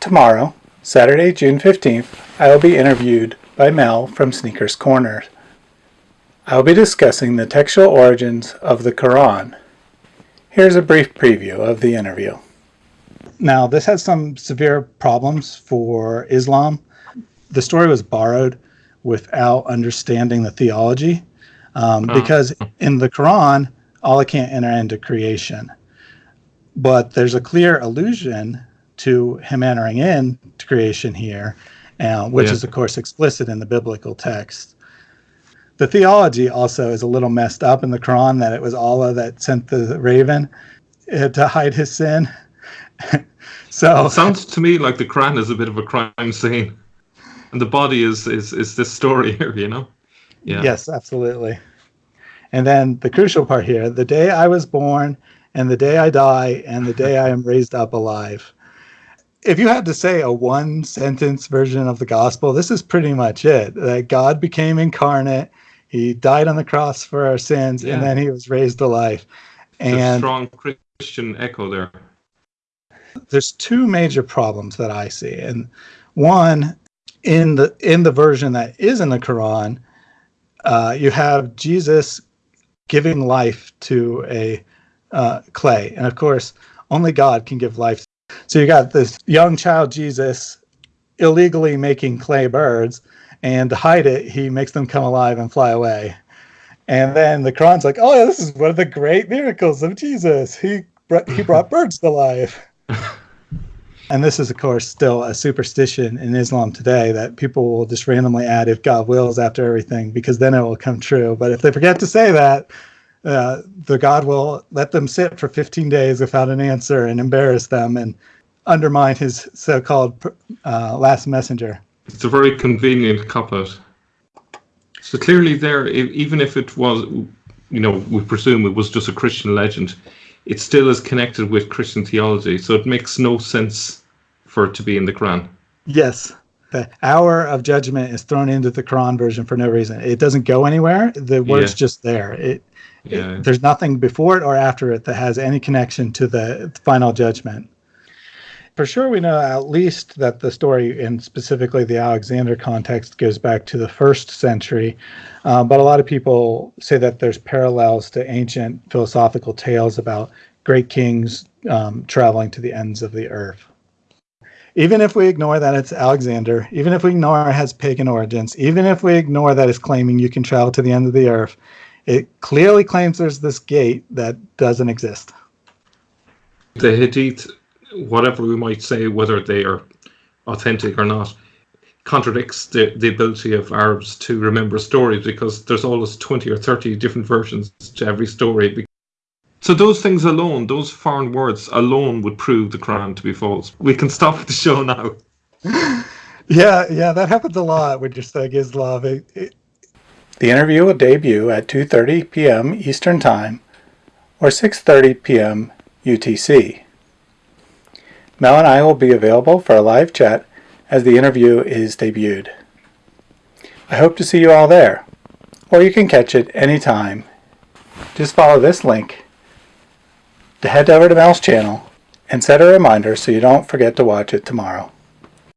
Tomorrow, Saturday, June 15th, I will be interviewed by Mel from Sneakers Corner. I will be discussing the textual origins of the Quran. Here's a brief preview of the interview. Now, this has some severe problems for Islam. The story was borrowed without understanding the theology, um, because in the Quran, Allah can't enter into creation. But there's a clear allusion to him entering in to creation here, uh, which Yeah. is, of course, explicit in the biblical text. The theology also is a little messed up in the Quran that it was Allah that sent the raven uh, to hide his sin. so It sounds to me like the Quran is a bit of a crime scene, and the body is is is this story here. You know? Yeah. Yes, absolutely. And then the crucial part here the day I was born, and the day I die, and the day I am raised up alive. If you had to say a one sentence version of the gospel, this is pretty much it that God became incarnate, he died on the cross for our sins, and then he was raised to life. There's a And strong Christian echo there. there's two major problems that I see. And one, in the in the version that is in the Quran, uh, you have Jesus giving life to a uh, clay, and of course, only God can give life. So you got this young child Jesus illegally making clay birds, and to hide it, he makes them come alive and fly away. And then the Quran's like, "Oh, yeah, this is one of the great miracles of Jesus. He brought, he brought birds to life." And this is, of course, still a superstition in Islam today that people will just randomly add if God wills after everything, because then it will come true. But if they forget to say that, uh, the God will let them sit for 15 days without an answer and embarrass them and undermine his so called uh, last messenger. It's a very convenient couplet. So clearly, there, even if it was, you know, we presume it was just a Christian legend, it still is connected with Christian theology. So it makes no sense for it to be in the Quran. Yes. The hour of judgment is thrown into the Quran version for no reason. It doesn't go anywhere. The word's Yeah. just there. It, Yeah. it- there's nothing before it or after it that has any connection to the final judgment. For sure, we know at least that the story, and specifically the Alexander context, goes back to the first century. Uh, but a lot of people say that there's parallels to ancient philosophical tales about great kings um, traveling to the ends of the earth even if we ignore that it's Alexander, even if we ignore it has pagan origins, even if we ignore that it's claiming you can travel to the end of the earth, it clearly claims there's this gate that doesn't exist. the Hadith, whatever we might say, whether they are authentic or not, contradicts the, the ability of Arabs to remember stories because there's always 20 or 30 different versions to every story. So those things alone, those foreign words alone would prove the Quran to be false. We can stop the show now. Yeah, yeah, that happens a lot with just like Islam. It, it, The interview will debut at 2:30 p.m. Eastern Time or 6:30 p.m. UTC. Mel and I will be available for a live chat as the interview is debuted. I hope to see you all there, or you can catch it anytime. Just follow this link to head over to Mel's channel and set a reminder so you don't forget to watch it tomorrow.